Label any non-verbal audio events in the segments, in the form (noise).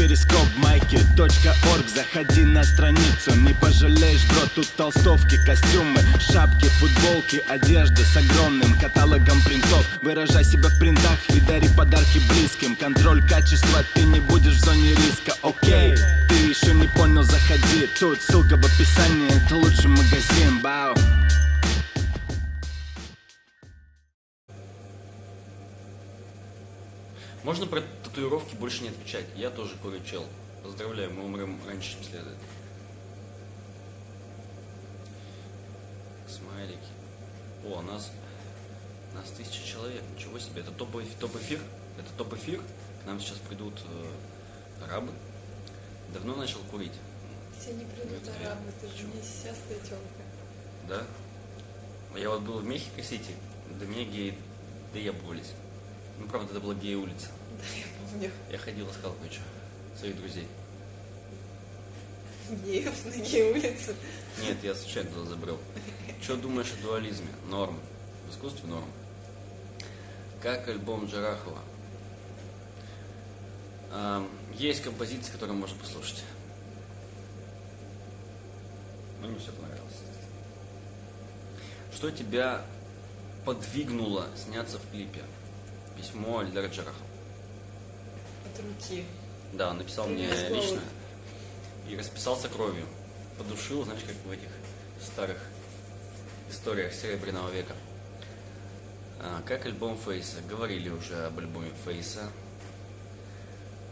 перископ майки .орг. Заходи на страницу, не пожалеешь, бро Тут толстовки, костюмы, шапки, футболки Одежда с огромным каталогом принтов. Выражай себя в принтах и дари подарки близким. Контроль качества, ты не будешь в зоне риска, окей Ты еще не понял, заходи. Тут ссылка в описании, это лучший магазин, бау. Можно про татуировки больше не отвечать. Я тоже курю чел. Поздравляю, мы умрем раньше, чем следует. Смайлики. О, нас, нас тысяча человек. Ничего себе. Это топ, топ эфир? Это топ эфир? К нам сейчас придут э, арабы. Давно начал курить. Все не придут арабы, ты же не сестая тёлка. Да? Я вот был в Мехико-Сити, до меня геи доебывались. Ну, правда, это была гей-улица. Да, я помню. Я ходил, искал кое-что. Своих друзей. Геев на гей-улице. Нет, я случайно туда забрел. Что думаешь о дуализме? Норм. В искусстве норм. Как альбом Джарахова? Есть композиции, которые можно послушать. Но не все понравилось. Что тебя подвигнуло сняться в клипе? Письмо Эльдара Джарахова. От руки. Да, написал Ты мне лично и расписался кровью. Подушил, знаешь, как в этих старых историях Серебряного века. А, как альбом Фейса? Говорили уже об альбоме Фейса.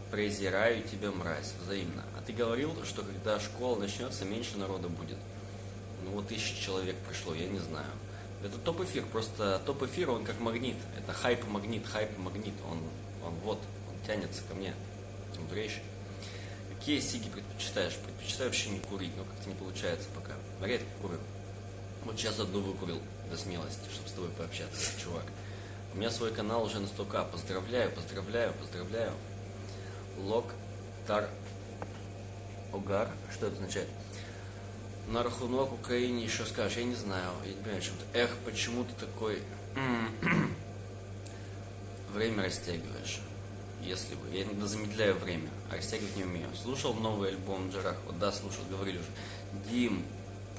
Презираю тебя, мразь, взаимно. А ты говорил, что когда школа начнется, меньше народа будет. Ну вот тысяча человек пришло, я не знаю. Это топ-эфир, просто топ-эфир, он как магнит. Это хайп-магнит, хайп-магнит. Он, он вот, он тянется ко мне. Мудрейший. Какие сиги предпочитаешь? Предпочитаю вообще не курить, но как-то не получается пока. Редко курю. Вот сейчас одну выкурил до смелости, чтобы с тобой пообщаться, чувак. У меня свой канал уже на 100к. Поздравляю, поздравляю, поздравляю. Лок Тар Огар. Что это означает? На рахунок Украине еще скажешь, я не знаю, я не понимаю, о чем ты. Эх, почему ты такой (clears throat) время растягиваешь? Если бы. Я иногда замедляю время, а растягивать не умею. Слушал новый альбом Джарахова? Да, слушал, говорили уже. Дим,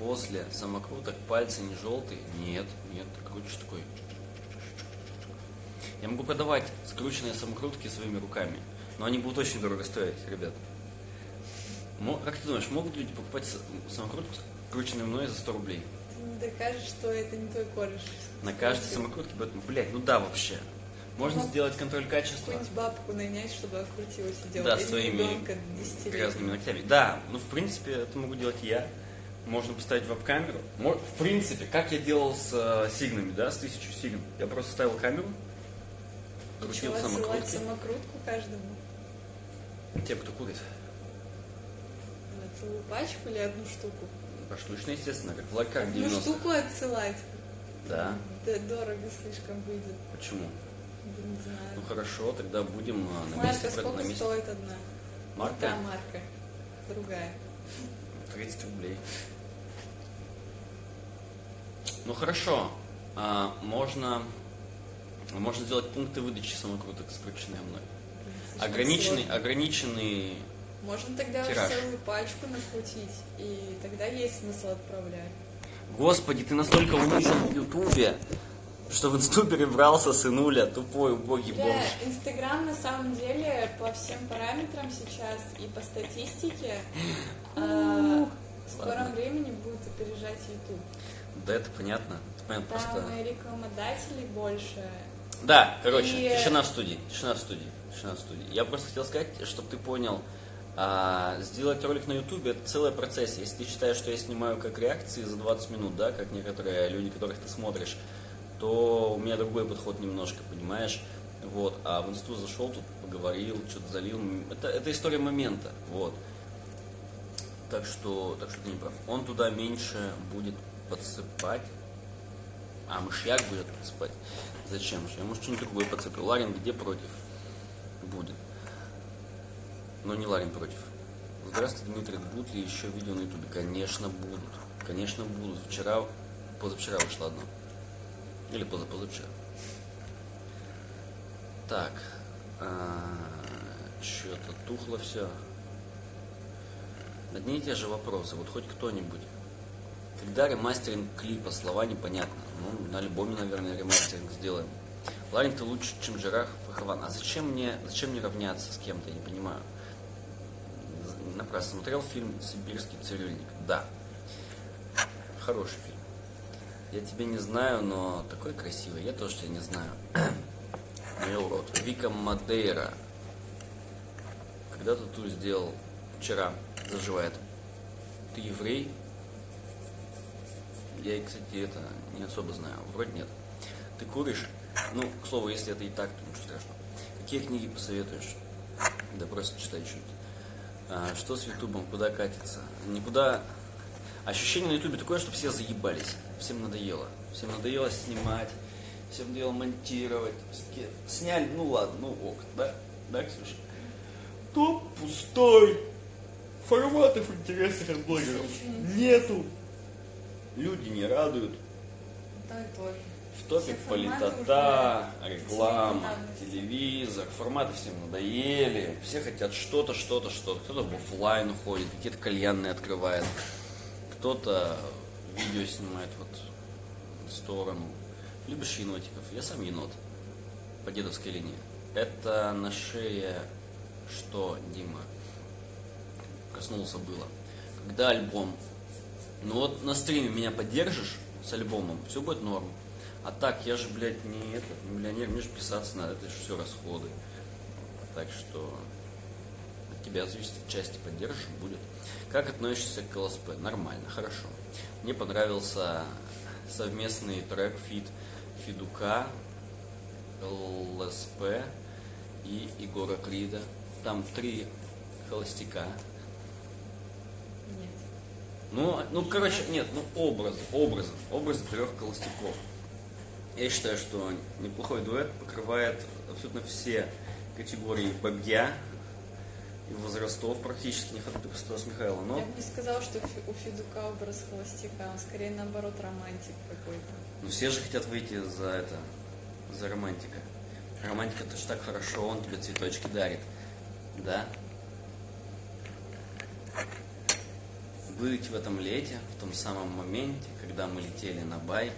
после самокруток пальцы не желтые? Нет, нет, крутишь такой. Я могу продавать скрученные самокрутки своими руками, но они будут очень дорого стоить, ребят. Как ты думаешь, могут люди покупать с- самокрутку, скрученную мной за 100 рублей? Докажешь, что это не твой кореш. На каждой самокрутке будет, блядь, ну да, вообще. Можно Ну, сделать контроль качества Какую-нибудь бабку нанять, чтобы открутилась и Да, делать. Или своими ребенка 10 лет. грязными ногтями. Да, ну в принципе это могу делать я. Можно поставить веб-камеру. В принципе, как я делал с э, сигнами, да, с тысячу сигн. Я просто ставил камеру, крутил Ничего, самокрутки. самокрутку каждому. Те, кто курит. Целую пачку или одну штуку? Поштучно, естественно, как в Одну 90 штуку отсылать. Да. Да дорого слишком выйдет. Почему? Да не знаю. Ну хорошо, тогда будем э, на Марка месте. про- сколько на месте. стоит одна? Марка? Да, марка. Другая. 30 рублей. Ну хорошо. А, можно, можно сделать пункты выдачи самокруток, скрученные мной. Ограниченный, ограниченный. Можно тогда тираж. целую пачку накрутить, и тогда есть смысл отправлять. Господи, ты настолько унижен в Ютубе, что в инсту перебрался сынуля, тупой, убогий Бля, бомж. Инстаграм на самом деле по всем параметрам сейчас и по статистике э, в скором времени будет опережать YouTube. Да, это понятно. Это понятно Там просто. рекламодателей больше. Да, короче, И- тишина в студии, тишина в студии, тишина в студии. Я просто хотел сказать, чтобы ты понял, а, сделать ролик на ютубе это целый процесс. Если ты считаешь, что я снимаю как реакции за 20 минут, да, как некоторые люди, которых ты смотришь, то у меня другой подход немножко, понимаешь? Вот, а в инсту зашел, тут поговорил, что-то залил. Это, это история момента, вот. Так что, так что ты не прав. Он туда меньше будет подсыпать. А, мышьяк будет подсыпать. Зачем же? Я, может, что-нибудь другое подсыплю. Ларин где против? Будет. Но не Ларин против. Здравствуйте, Дмитрий. Будут ли еще видео на ютубе? Конечно, будут. Конечно, будут. Вчера, позавчера вышло одно. Или позапозавчера. Так. а, Что-то тухло все. Одни и те же вопросы. Вот хоть кто-нибудь. Когда ремастеринг клипа, слова непонятно. Ну, на альбоме, наверное, ремастеринг сделаем. Ларин, ты лучше, чем Жираф Фахован. А зачем мне, зачем мне равняться с кем-то, я не понимаю. Напрасно смотрел фильм «Сибирский цирюльник». Да. Хороший фильм. Я тебя не знаю, но такой красивый. Я тоже тебя не знаю. (clears throat) Мой урод. Вика Мадейра. Когда ты тут сделал? Вчера. Заживает. Ты еврей? Я, кстати, это не особо знаю. Вроде нет. Ты куришь? Ну, к слову, если это и так, то ничего страшного. Какие книги посоветуешь? Да просто читай что-нибудь. А, что с Ютубом? Куда катится? Никуда. Ощущение на Ютубе такое, что все заебались. Всем надоело. Всем надоело снимать. Всем надоело монтировать. Все-таки сняли, ну ладно, ну ок, да? Да, Ксюша? Топ пустой. Форматов интересных от блогеров нету. Люди не радуют. Да, тоже. В форматы политота, реклама, телевизор, форматы всем надоели, все хотят что-то, что-то, что-то. Кто-то в офлайн уходит, какие-то кальянные открывает, кто-то видео снимает вот в сторону. Любишь енотиков? Я сам енот по дедовской линии. Это на шее что, Дима? Коснулся было. Когда альбом? Ну вот на стриме меня поддержишь с альбомом, все будет норм. А так, я же, блядь, не этот, не миллионер, мне же писаться надо, это же все расходы. Так что от тебя зависит, части поддержишь, будет. Как относишься к ЛСП? Нормально, хорошо. Мне понравился совместный трек feat Федука, ЛСП и Егора Крида. Там три холостяка. Нет. Ну, ну, короче, нет, ну образы, образы, образы трех холостяков. Я считаю, что неплохой дуэт покрывает абсолютно все категории бабья и возрастов практически, не хватает только Стаса Михайлова, но Я бы не сказала, что у Федука образ холостяка, он скорее наоборот романтик какой-то. ну, все же хотят выйти за это, за романтика. Романтика это же так хорошо, он тебе цветочки дарит, да? Быть в этом лете, в том самом моменте, когда мы летели на байке,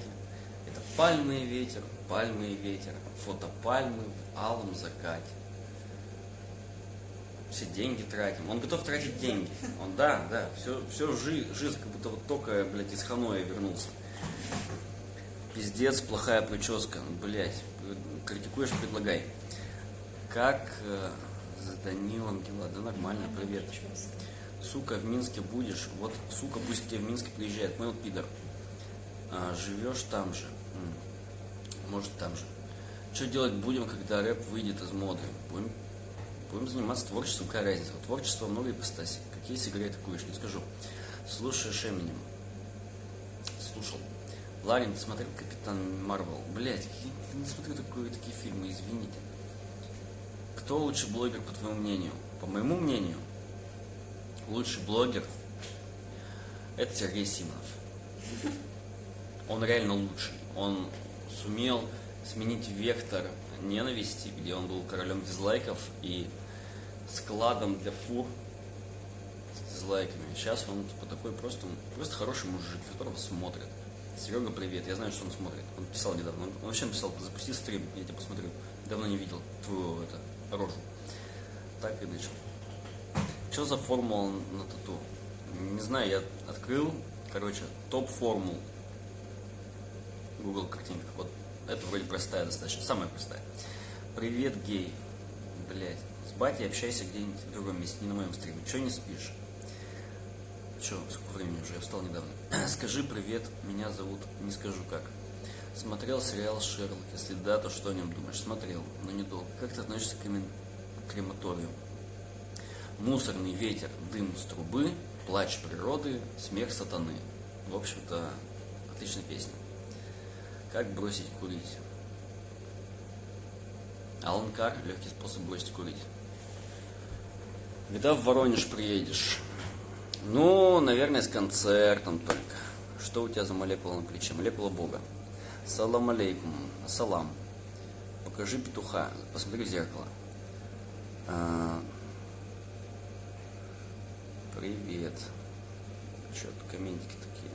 пальмы и ветер, пальмы и ветер, фото пальмы в алом закате. Все деньги тратим. Он готов тратить деньги. Он, да, да, все, все жи, жизнь, как будто вот только, блядь, из Ханоя вернулся. Пиздец, плохая прическа. Блять, критикуешь, предлагай. Как э, с Данилом дела? Да нормально, привет. Сука, в Минске будешь? Вот, сука, пусть к тебе в Минск приезжает. Понял, пидор? А, живешь там же. Может, там же. Что делать будем, когда рэп выйдет из моды? Будем, будем заниматься творчеством, какая разница? Творчество много ипостасей. Какие сигареты куришь? Не скажу. Слушаешь Эминем. Слушал. Ларин, ты смотрел Капитан Марвел? Блять, я не смотрю такое, такие фильмы, извините. Кто лучший блогер, по твоему мнению? По моему мнению, лучший блогер это Сергей Симонов. Он реально лучший. Он сумел сменить вектор ненависти, где он был королем дизлайков и складом для фур с дизлайками. Сейчас он типа такой просто, просто хороший мужик, которого смотрят. Серега, привет. Я знаю, что он смотрит. Он писал недавно. Он, вообще написал, запусти стрим, я тебя посмотрю. Давно не видел твою это, рожу. Так и начал. Что за формула на тату? Не знаю, я открыл, короче, топ формул. Google картинка. Вот это вроде простая достаточно, самая простая. Привет, гей. Блять, с батей общайся где-нибудь в другом месте, не на моем стриме. Че не спишь? Че, сколько времени уже? Я встал недавно. (clears throat) Скажи привет, меня зовут, не скажу как. Смотрел сериал Шерлок. Если да, то что о нем думаешь? Смотрел, но недолго. Как ты относишься к кремен- крематорию? Мусорный ветер, дым с трубы, плач природы, смех сатаны. В общем-то, отличная песня. Как бросить курить? Алан Кар, легкий способ бросить курить. Когда в Воронеж приедешь? Ну, наверное, с концертом только. Что у тебя за молекула на плече? Молекула Бога. Салам алейкум. Салам. Покажи петуха. Посмотри в зеркало. А, привет. Что тут комментики такие?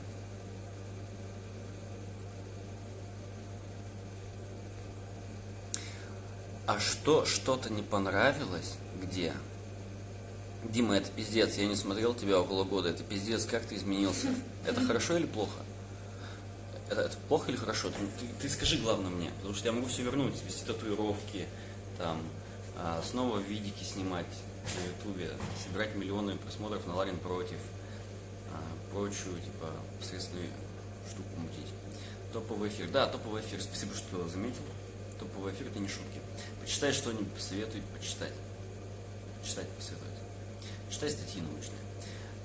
А что, что-то не понравилось? Где? Дима, это пиздец, я не смотрел тебя около года, это пиздец, как ты изменился? Это хорошо или плохо? Это, это плохо или хорошо? Ты, ты, ты скажи главное мне, потому что я могу все вернуть, вести татуировки, там, а, снова видики снимать на ютубе, собирать миллионы просмотров на Ларин против, а, прочую, типа, посредственную штуку мутить. Топовый эфир. Да, топовый эфир, спасибо, что заметил. Топовый эфир это не шутки. Почитай что-нибудь, посоветуй почитать. Почитать посоветовать. Читай статьи научные.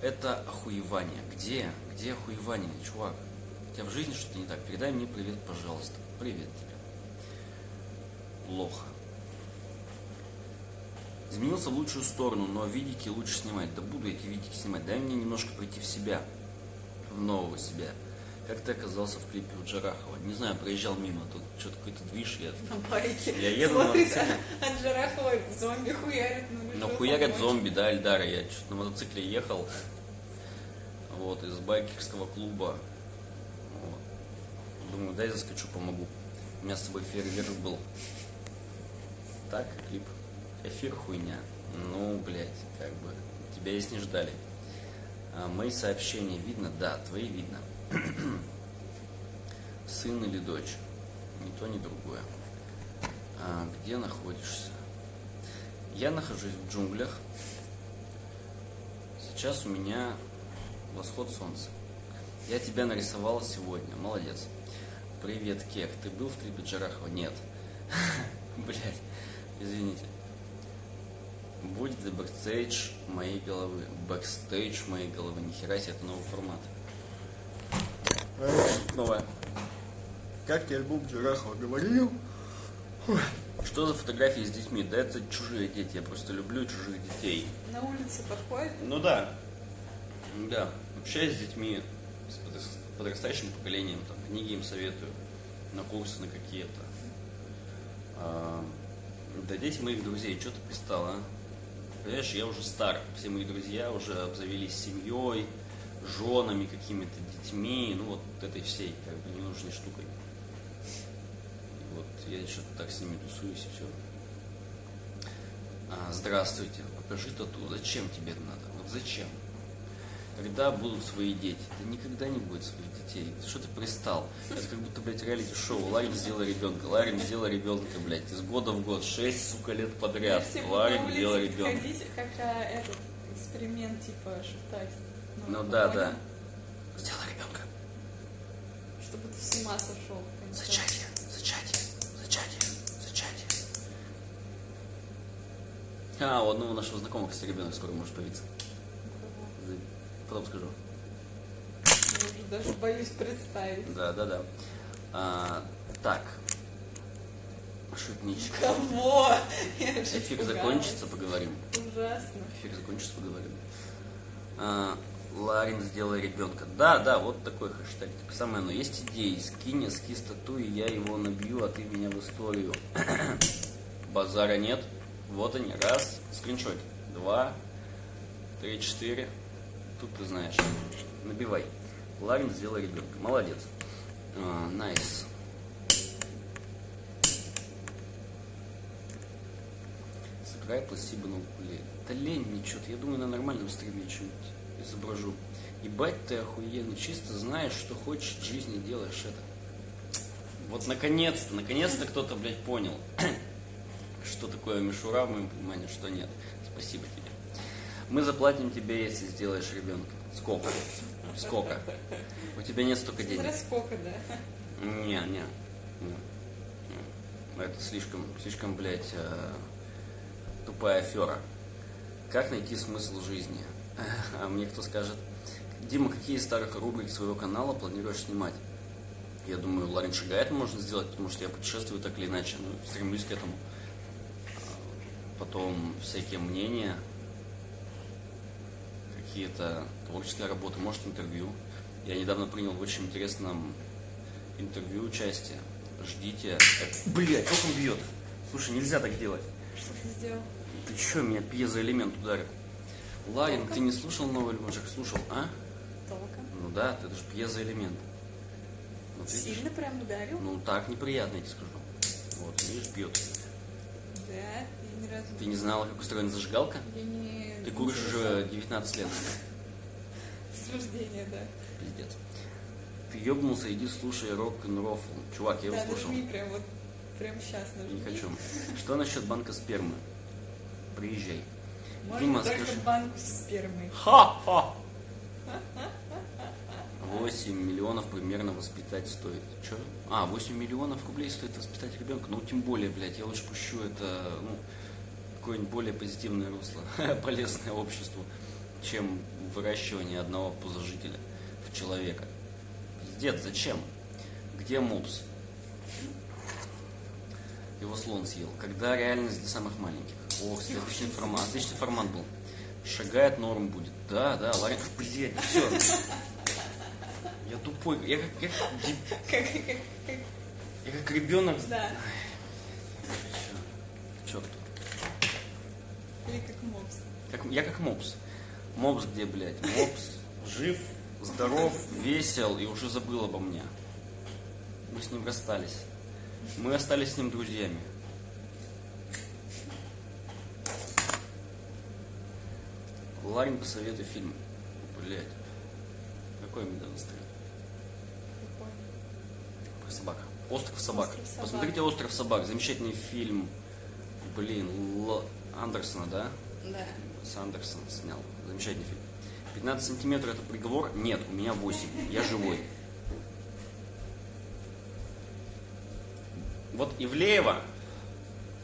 Это охуевание. Где? Где охуевание, чувак? У тебя в жизни что-то не так. Передай мне привет, пожалуйста. Привет тебе. Плохо. Изменился в лучшую сторону, но видики лучше снимать. Да буду эти видики снимать. Дай мне немножко прийти в себя. В нового себя. Как ты оказался в клипе у Джарахова? Не знаю, проезжал мимо, тут что-то какой-то движ, я... На байке. Я еду на Смотрит, мотоцикле. а Джарахова зомби хуярит. Ну, Но хуярят зомби, да, Эльдара. Я что-то на мотоцикле ехал. Вот, из байкерского клуба. Вот. Думаю, дай заскочу, помогу. У меня с собой фейерверк был. Так, клип. Эфир хуйня. Ну, блядь, как бы. Тебя здесь не ждали. А, мои сообщения видно? Да, твои видно. (clears throat) Сын или дочь? Ни то, ни другое. А, где находишься? Я нахожусь в джунглях. Сейчас у меня восход солнца. Я тебя нарисовал сегодня. Молодец. Привет, Кек. Ты был в клипе Джарахова? Нет. (laughs) Блять, извините. The backstage моей головы. Бэкстейдж моей головы. Нихера себе, это новый формат. Новая. Как тебе альбом Джарахова говорил? Что за фотографии с детьми? Да это чужие дети, я просто люблю чужих детей. На улице подходит. Ну да. Да. Общаюсь с детьми, с подрас- подрастающим поколением, там, книги им советую, на курсы на какие-то. А, да дети моих друзей, что ты пристал, а? Понимаешь, я уже стар, все мои друзья уже обзавелись семьей, женами, какими-то детьми, ну вот этой всей, как бы, ненужной штукой. И вот я что-то так с ними тусуюсь и все. А, здравствуйте, покажи тату. Зачем тебе это надо? Вот зачем? Когда будут свои дети? Да никогда не будет своих детей. Что ты пристал? Это как будто, блядь, реалити-шоу. Ларин сделал ребенка. Ларин сделал ребенка, блядь, из года в год. Шесть, сука, лет подряд. Ларин сделал ребенка. ходить, как а, этот эксперимент, типа, шептать. Ну да, да. Сделал ребенка. Чтобы ты с ума сошел. Зачатие, зачатие, зачатие, зачатие. А, у одного нашего знакомого, кстати, ребенок скоро может появиться. Потом скажу. Я уже даже боюсь представить. Да, да, да. А, так. Шутничка. Кого? Эфир закончится, поговорим. Ужасно. Эфир закончится, поговорим. А, Ларин сделай ребенка. Да, да, вот такой хэштег. Так самое оно. Есть идеи. Скинь эскиз тату, и я его набью, а ты меня в историю. (coughs) Базара нет. Вот они. Раз. Скриншот. Два. Три, четыре. Тут ты знаешь. Набивай. Ларин сделай ребенка. Молодец. А, Nice. Сыграй пластибо на укулеле. Да лень мне что-то. Я думаю, на нормальном стриме что-нибудь изображу. Ебать ты охуенный. Чисто знаешь, что хочешь в жизни, делаешь это. Вот наконец-то, наконец-то кто-то, блядь, понял, (clears throat) что такое мишура в моем понимании, что нет. Спасибо тебе. Мы заплатим тебе, если сделаешь ребенка. Сколько? Сколько? У тебя нет столько денег. Смотря сколько, да? Не, не, не, не. Это слишком, слишком, блядь, э, тупая афера. Как найти смысл жизни? А мне кто скажет, Дима, какие из старых рубрик своего канала планируешь снимать? Я думаю, Ларин Шагает можно сделать, потому что я путешествую так или иначе, ну, стремлюсь к этому. А, Потом всякие мнения, какие-то творческие работы, может интервью. Я недавно принял в очень интересном интервью участие. Ждите. Блять, как он бьет. Слушай, нельзя так делать. Что ты сделал? Ты чё, меня пьезоэлемент ударил? Ларин, ты не слушал новый альбом? Жак, слушал, а? Толком. Ну да, ты же пьезоэлемент. Вот видишь? Сильно прям ударил? Ну так неприятно, я тебе скажу. Вот, видишь, бьет. Да, я ни разу Ты не знала, как устроена зажигалка? Я не... Ты куришь уже 19 лет. (laughs) С рождения, да. Пиздец. Ты ёбнулся, иди слушай рок-н-рофл. Чувак, я его да, слушал. нажми прям вот, прям сейчас нажми. Не хочу. (laughs) Что насчет банка спермы? Приезжай. Можно Дима, только скажи. банку с спермой. Ха-ха! (laughs) 8 миллионов примерно воспитать стоит. Че? А, 8 миллионов рублей стоит воспитать ребенка. Ну, тем более, блядь, я лучше пущу это, ну, какое-нибудь более позитивное русло, (laughs) полезное обществу, чем выращивание одного пузожителя в человека. Пиздец, зачем? Где мопс? Его слон съел. Когда реальность для самых маленьких? Ох, отличный формат. Отличный формат был. Шагает норм будет. Да, да, Ларин. Блядь, все. Я тупой. Я как, я как, я как ребенок. да. Все. Черт. Или как мопс. Как, я как мопс. Мопс где, блядь? Мопс жив, здоров, весел и уже забыл обо мне. Мы с ним расстались. Мы остались с ним друзьями. Ларин, посоветуй фильм. Блядь. Какой мне надо стрелять? Прикольно. Про собак. Остров собак. Остров собак. Посмотрите Остров собак. Замечательный фильм. Блин, Л- Андерсона, да? Да. С Андерсон снял. Замечательный фильм. 15 сантиметров это приговор? Нет, у меня 8. Я живой. Вот Ивлеева,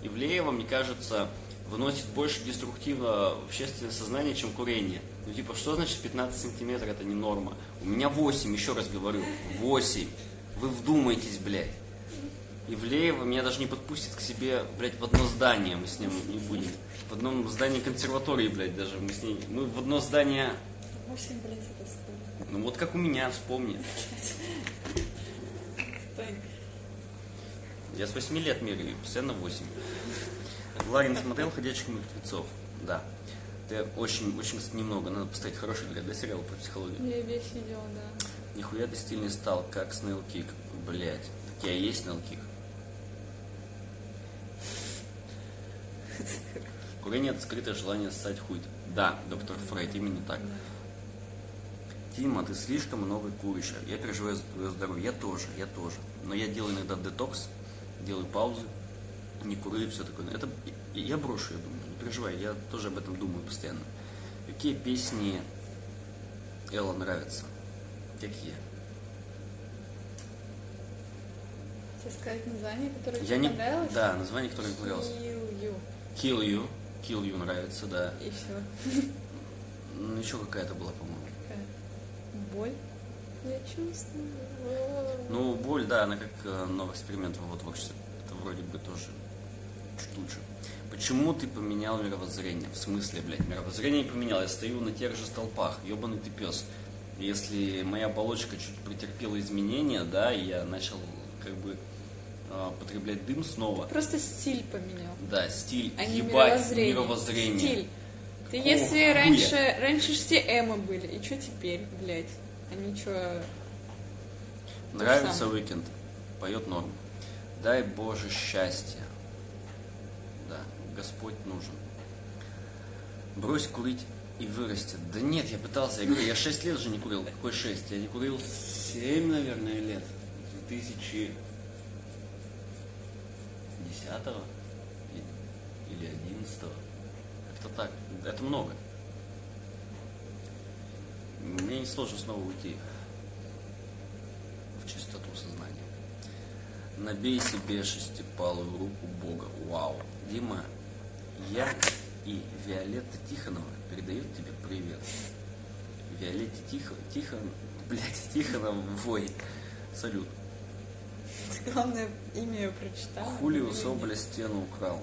Ивлеева, мне кажется, выносит больше деструктива в общественное сознание, чем курение. Ну, типа, что значит 15 сантиметров это не норма? У меня 8, еще раз говорю, 8. Вы вдумайтесь, блядь. Ивлеева меня даже не подпустит к себе, блядь, в одно здание мы с ним не будем. В одном здании консерватории, блядь, даже мы с ней. Мы в одно здание. Восемь, блядь, это сколько? Ну вот как у меня, вспомни. Я с 8 лет меряю, постоянно 8. Ларин смотрел ходячих мертвецов. Да. Ты очень, очень немного. Надо поставить хороший взгляд, да, сериал про психологию. Я весь видел, да. Нихуя ты стильный стал, как Снейл Кик. Блять. Так я и есть Снейл Кик. Курение это скрытое желание ссать хуй. Да, доктор Фрейд, именно так. Тима, ты слишком много куришь. Я переживаю за твое здоровье. Я тоже, я тоже. Но я делаю иногда детокс, делаю паузы, не курю и все такое. Это я брошу, я думаю. Не переживай, я тоже об этом думаю постоянно. Какие песни Элла нравятся? Какие? Тебе сказать название, которое Я тебе не... понравилось? Да, название, которое мне понравилось. Kill You. Kill You. Kill You нравится, да. И все. Ну, еще какая-то была, по-моему. Какая? Боль? Я чувствую. Ну, боль, да, она как э, новый эксперимент в его творчестве. Это вроде бы тоже чуть лучше. Почему ты поменял мировоззрение? В смысле, блядь, мировоззрение не поменял. Я стою на тех же столпах. Ебаный ты пес. Если моя оболочка чуть претерпела изменения, да, и я начал как бы э, потреблять дым снова. Просто стиль поменял. Да, стиль, А ебать, мировоззрение. мировоззрение. Стиль. Ты если хуя. раньше, раньше все эмо были, и что теперь, блядь? Они что, Нравится. Уикенд. Поет норм. Дай Боже счастья. Господь нужен. Брось курить и вырастет. Да нет, я пытался, я говорю, я 6 лет же не курил. Какой 6? Я не курил 7, наверное, лет. 2010 или 11 Как-то так. Это много. Мне не сложно снова уйти в чистоту сознания. Набей себе шестипалую руку Бога. Вау. Дима, я и Виолетта Тихонова передают тебе привет. Виолетте Тихо, Тихон, блядь, Тихоновой. Салют. ты, главное, имя ее прочитал? Хули у Или Соболя стену украл.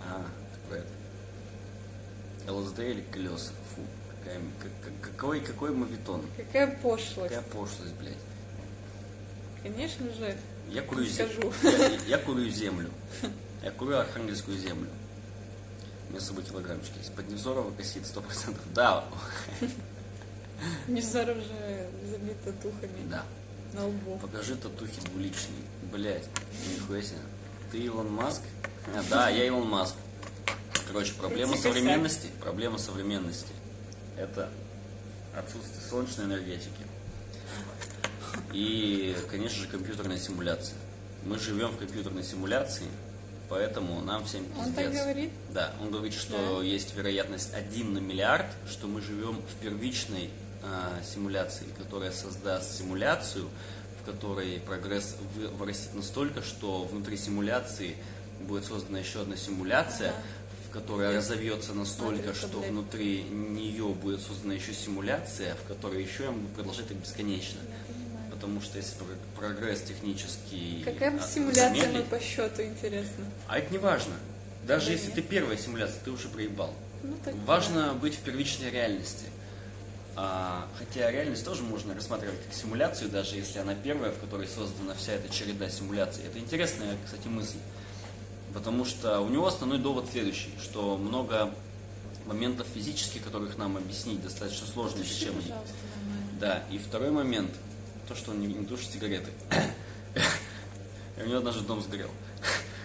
А, про это. ЛСД или колеса? Фу, какая, как- как- какой, какой мавитон. Какая пошлость. Какая пошлость, блядь. Конечно же, Я курю, скажу. я, я курю землю. (laughs) Я курю архангельскую землю. У меня с собой килограммчики есть. Под Невзорова косит 100%. Да, Невзоров же забит татухами да. на лбу. Покажи татухи двуличные. Блять, нихуя себе. Ты Илон Маск? А, да, я Илон Маск. Короче, проблема Крути косяк. современности. Проблема современности. Это отсутствие солнечной энергетики. И, конечно же, компьютерная симуляция. Мы живем в компьютерной симуляции, поэтому нам всем пиздец. Он так говорит? Да, он говорит, что Да. есть вероятность 1 на миллиард, что мы живем в первичной а, симуляции, которая создаст симуляцию, в которой прогресс вы- вырастет настолько, что внутри симуляции будет создана еще одна симуляция, Ага. в которая разовьется настолько, что внутри нее будет создана еще симуляция, в которой еще я могу продолжать так бесконечно. Понимаю. Потому что если про- прогресс технический... Какая а, симуляция замедлить- по счету, интересно? А это не важно. Даже Да если нет. ты первая симуляция, ты уже проебал. Ну, так Важно быть в первичной реальности. А, хотя реальность тоже можно рассматривать как симуляцию, даже если она первая, в которой создана вся эта череда симуляций. Это интересная, кстати, мысль. Потому что у него основной довод следующий, что много моментов физических, которых нам объяснить достаточно сложно, пожалуйста, нормально. Да, и второй момент, то, что он не, не тушит сигареты. И у него однажды дом сгорел.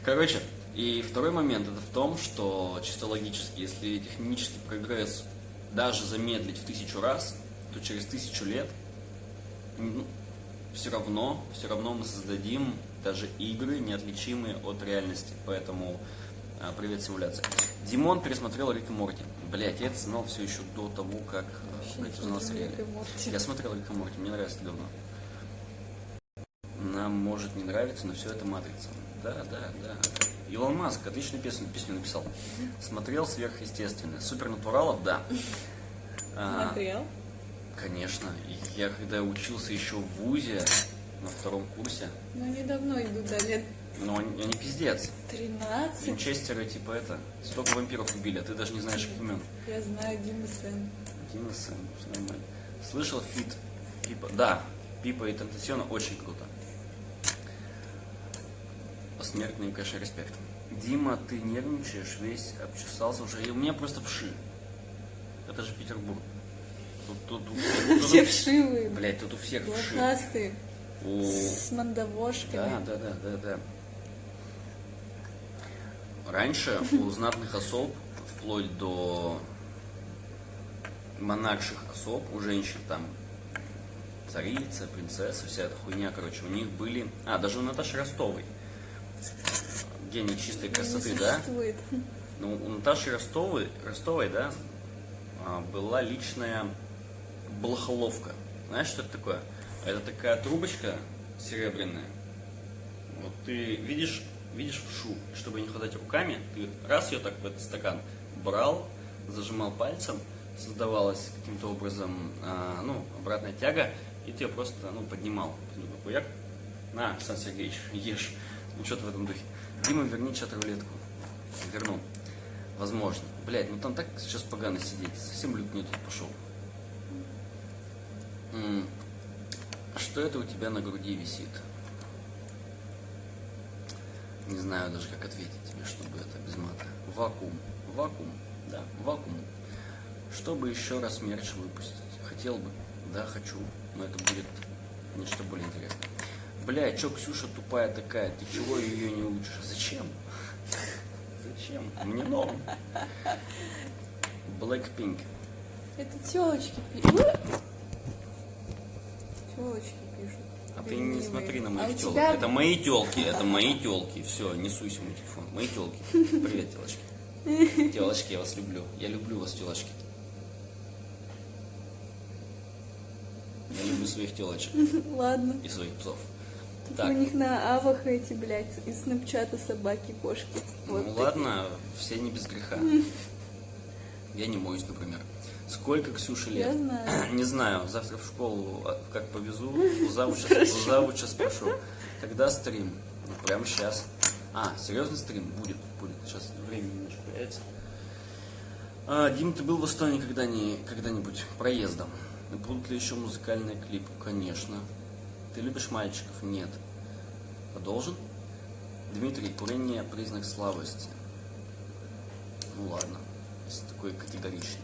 Короче, и второй момент это в том, что чисто логически, если технический прогресс даже замедлить в тысячу раз, то через тысячу лет все равно, все равно мы создадим даже игры, неотличимые от реальности. Поэтому а, привет, симуляция. Димон пересмотрел Рик и Морти. Блять, я это знал все еще до того, как Вообще блядь, не узнал о смотрю сериале. Рик и Морти. Я смотрел Рик и Морти, мне нравится давно. Нам может не нравиться, но все это матрица. Да, да, да. Илон Маск отличную песню, песню написал. Смотрел сверхъестественное. Супернатуралов, да. А, Смотрел? конечно. И Я когда учился еще в ВУЗе, на втором курсе, Ну, недавно иду, да, лет но они, они пиздец. 13. Винчестеры, типа это, столько вампиров убили, а ты даже не знаешь их имен. Я знаю Дима Сен. Сэм, всё нормально. Слышал feat Пипа? Да, Пипа и Тентасиона очень круто. Посмертный им, конечно, респект. Дима, ты нервничаешь, весь обчесался уже. И у меня просто вши. Это же Петербург. Тут, тут, у всех- тут Все вшивые, Блядь, тут у всех вши. У- с мандавошками. Да, да, да, да, да. Раньше у знатных особ, вплоть до монарших особ, у женщин там царица, принцесса, вся эта хуйня, короче, у них были... А, даже у Наташи Ростовой. Гений чистой красоты, да? Ну, у Наташи Ростовой, Ростовой, да, а, была личная блохоловка. Знаешь, что это такое? Это такая трубочка серебряная. Вот ты видишь, видишь вшу, чтобы не хватать руками, ты раз ее так в этот стакан брал, зажимал пальцем, создавалась каким-то образом, а, ну, обратная тяга, и ты ее просто, ну, поднимал. Ты такой, на, Александр Сергеевич, ешь. Ну, что-то в этом духе. Дима, верни чат-рулетку. Верну. Возможно. Блять, ну там так сейчас погано сидеть. Совсем люк не тут пошел. А что это у тебя на груди висит? Не знаю даже, как ответить тебе, чтобы это без мата. Вакуум. Вакуум. Да, вакуум. Чтобы еще раз мерч выпустить. Хотел бы. Да, хочу. Но это будет нечто более интересное. Бля, чё Ксюша тупая такая? Ты чего ее не учишь? Зачем? Зачем? Мне норм. Blackpink. Это телочки пишут. Телочки пишут. А ты не смотри на А моих у телок. тебя- Это мои телки, это мои телки. Все, не суйся мой телефон. Мои телки. Привет, телочки. (laughs) Телочки, я вас люблю. Я люблю вас, телочки. Я люблю своих телочек (laughs) Ладно. и своих псов. У Так, них на авах эти, блядь, из снапчата собаки, кошки. ну Вот ладно, все не без греха. Я не моюсь, например. Сколько Ксюше лет? Я знаю. (clears throat) Не знаю, завтра в школу а, как повезу, у завуча, у завуча спрошу. Когда стрим? Ну, прямо сейчас. А, серьезный стрим? Будет, будет. Сейчас время немножко появится. А, Дим, ты был в Эстонии когда-ни- когда-нибудь проездом? И Будут ли еще музыкальные клипы? Конечно. Ты любишь мальчиков? Нет. А должен? Дмитрий, курение признак слабости. Ну ладно, если такой категоричный.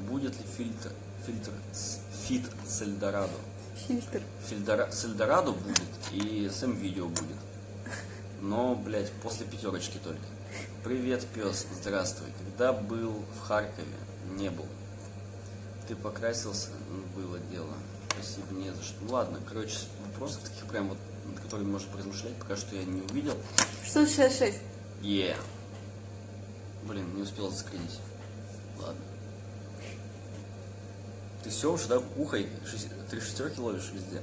Будет ли фильтр, фильтр фит с Эльдорадо? Фильтр. Фильдора- с Эльдорадо будет и с видео будет. Но, блядь, после пятерочки только. Привет, пес, здравствуй. Когда был в Харькове? Не был. Ты покрасился? Ну, Было дело. Спасибо, не за что. Ладно, короче, вопросов таких прям вот, над которыми можно поразмышлять, пока что я не увидел. 666. Е. Блин, не успел заскринить. Ладно. Ты все уже, да, кухой? Шесть- Три шестерки ловишь везде?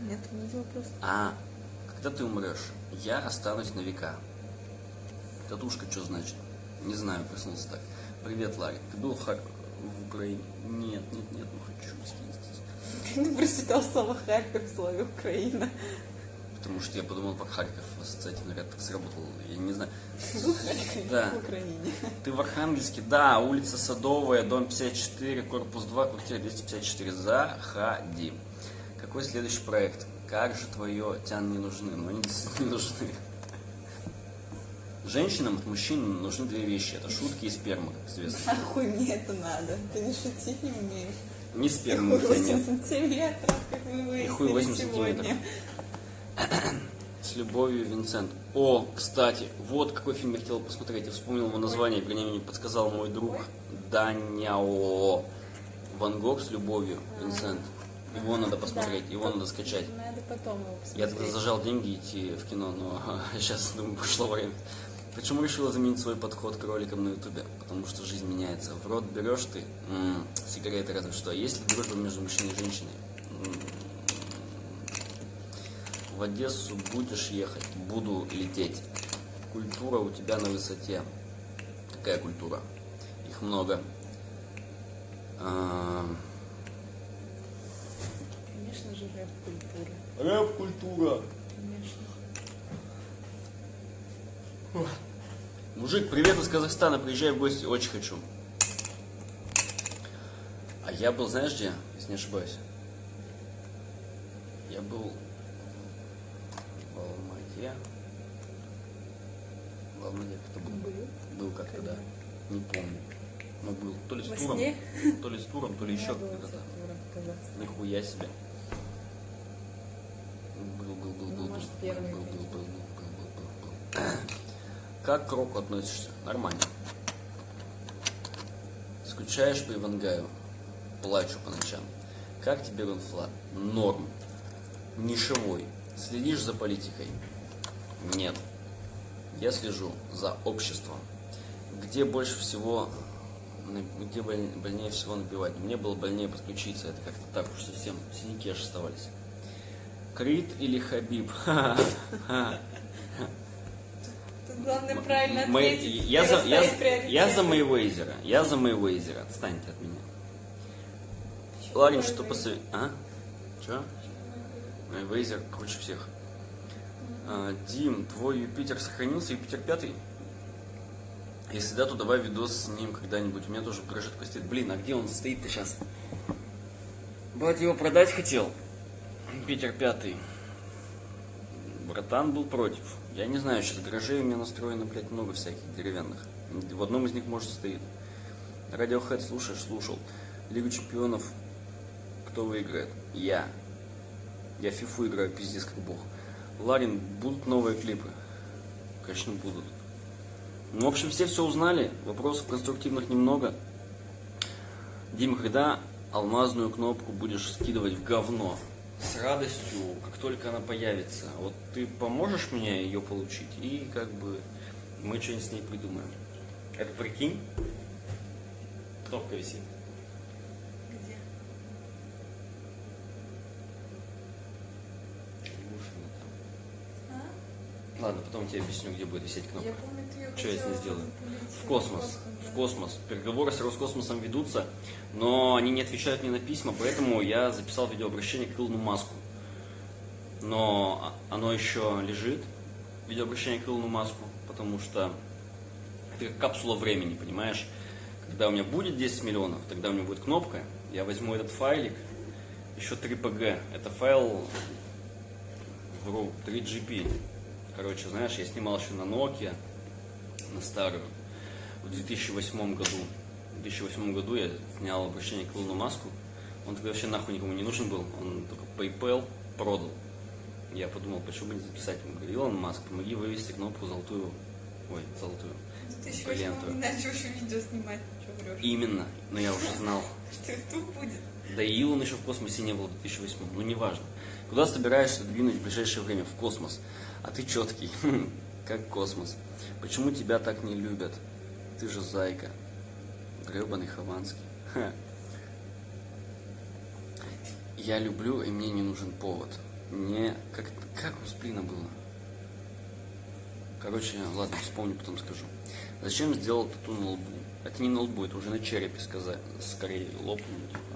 Нет, видел просто. А, когда ты умрешь, я останусь на века. Татушка что значит? Не знаю, проснулся так. Привет, Ларри. Ты был в, Хар... в Украине? Нет, нет, нет, ну хочу съездить. Ты прочитал слово Харьков в слове Украина. Потому что я подумал про Харьков, ассоциативный ряд так сработал. Я не знаю. Был Харьков Да. в Украине. Ты в Архангельске? Да, улица Садовая, дом 54, корпус 2, квартира 254. Заходи. Какой следующий проект? Как же твое тян не нужны? Ну, они действительно не нужны. Женщинам от мужчин нужны две вещи. Это шутки и сперма, как известно. Нахуй мне это надо? Ты не шутить не умеешь. Спермы у Хуй тебя 8 нет. сантиметров, как И хуй выяснили 8 сегодня. сантиметров. С любовью, Винсент. О, кстати, вот какой фильм я хотел посмотреть. Я вспомнил его название, вернее, мне подсказал мой друг Даняо. Ван Гог с любовью, Винсент. Его надо посмотреть, его надо скачать. Надо потом его Я посмотреть. тогда зажал деньги идти в кино, но (laughs) сейчас, думаю, пришло время. Почему решила заменить свой подход к роликам на ютубе? Потому что жизнь меняется. В рот берешь ты, м, сигареты разве что. А Есть ли дружба между мужчиной и женщиной? М, В Одессу будешь ехать? Буду лететь. Культура у тебя на высоте. Какая культура? Их много. А, Конечно же, рэп-культура. Рэп-культура. Конечно. Мужик, привет из Казахстана, приезжай в гости, очень хочу. А я был, знаешь где, если не ошибаюсь? Я был в Алмате. В Алмате кто был? Был? Был как-то, да. Не помню. Но был. То ли с Во туром, сне? то ли с туром, то ли еще когда-то. Казахстане. Нихуя себе. Был, был, был, Ну, был, какой-то. был, был, был, был, был. Как к року относишься? Нормально. Скучаешь по Ивангаю? Плачу по ночам. Как тебе Рунфлат? Норм. Нишевой. Следишь за политикой? Нет. Я слежу за обществом. Где больше всего, где боль- больнее всего набивать? Мне было больнее подключиться, это как-то так уж совсем, синяки аж оставались. Крит или Хабиб? (laughs) Главное правильно Мэй- ответить. я, за, я, я за Мэйвейзера. Я за Мэйвейзера. Отстаньте от меня. Ларин, что посоветуешь? А? Че? Мэйвейзер круче всех. А, Дим, твой Юпитер сохранился? Юпитер пятый? Если да, то давай видос с ним когда-нибудь. У меня тоже такой стоит. Блин, а где он стоит-то сейчас? Брат его продать хотел. Юпитер пятый. Братан был против. Я не знаю, сейчас гаражей у меня настроено, блядь, много всяких деревянных. В одном из них, может, стоит. Radiohead слушаешь, слушал. Лигу чемпионов кто выиграет? Я. Я фифу играю, пиздец, как бог. Ларин, будут новые клипы? Конечно, будут. Ну, в общем, все все узнали. Вопросов конструктивных немного. Дима, когда алмазную кнопку будешь скидывать в говно? С радостью, как только она появится. Вот ты поможешь мне ее получить, и как бы мы что-нибудь с ней придумаем. Это прикинь? Кнопка висит. Где? Ушина там. А? Ладно, потом тебе объясню, где будет висеть кнопка. Я помню, ее Что я с ней сделаю? В космос. В космос. Переговоры с Роскосмосом ведутся, но они не отвечают мне на письма, поэтому я записал видеообращение к Илону Маску. Но оно еще лежит, видеообращение к Илону Маску, потому что это как капсула времени, понимаешь? Когда у меня будет 10 миллионов, тогда у меня будет кнопка, я возьму этот файлик, еще 3 PG. Это файл, вру, 3 GP. Короче, знаешь, я снимал еще на Nokia, на старую, в 2008 году. В 2008 году я снял обращение к Илону Маску. Он тогда вообще нахуй никому не нужен был. Он только PayPal продал. Я подумал, почему бы не записать ему. Говорю, Илон Маск, помоги вывести кнопку золотую. Ой, золотую. Ты еще Ленту. не начал видео снимать, что врешь. Именно. Но я уже знал. (laughs) Что тут будет? Да и Илон еще в космосе не был в 2008. Ну, неважно. Куда собираешься двинуть в ближайшее время? В космос. А ты четкий. (laughs) Как космос. Почему тебя так не любят? Ты же зайка. Гребаный Хованский. Я люблю, и мне не нужен повод. Не... Как, как у Сплина было? Короче, ладно, вспомню, потом скажу. Зачем сделал тату на лбу? Это не на лбу, это уже на черепе сказать. Скорее лопнул, типа.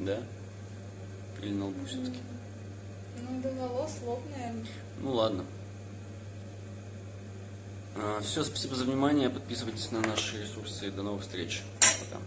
Да? Или на лбу все-таки? Ну, до волос лоб, наверное. Ну ладно. все, спасибо за внимание. Подписывайтесь на наши ресурсы. До новых встреч. Пока.